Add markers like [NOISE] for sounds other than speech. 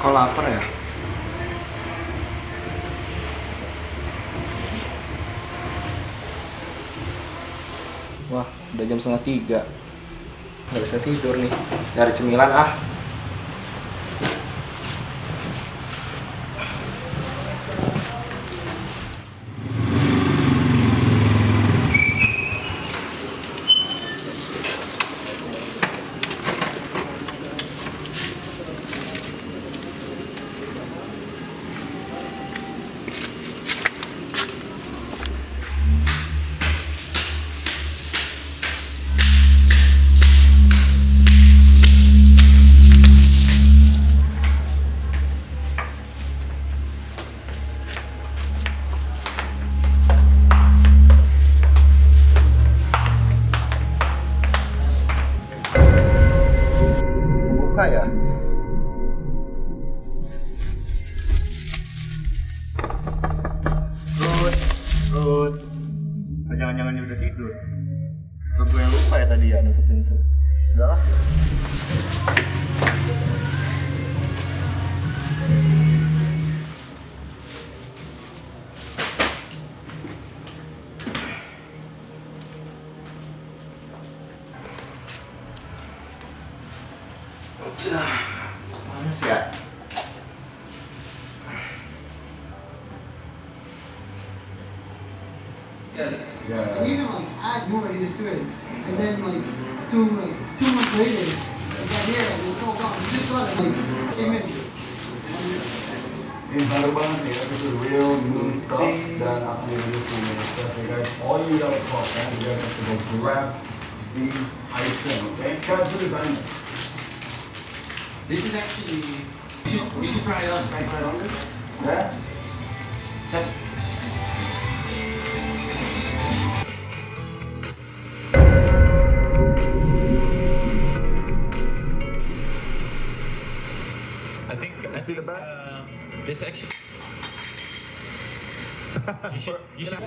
Kok lapar ya? Wah, udah jam setengah tiga. Nggak bisa tidur nih. Nyari cemilan ah. Buka ya? Rut, Rut. Jangan-jangan dia udah tidur. Udah, kok panas ya? And even like add more ideas to it, and then like two like two months later, I got here and it's all gone. You just got it like came in. Ini baru banget nih, this is real new stuff dan aku yang dulu punya stuff ya guys. All you gotta talk kan, you guys have to go grab the item, okay? Guys, who designed it? This is actually. You should, you should try it on. Try, try it on. Yeah? Test. I think I feel bad. Uh, this actually. [LAUGHS] you should. You should.